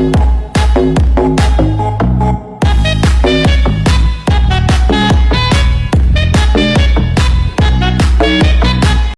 Bye.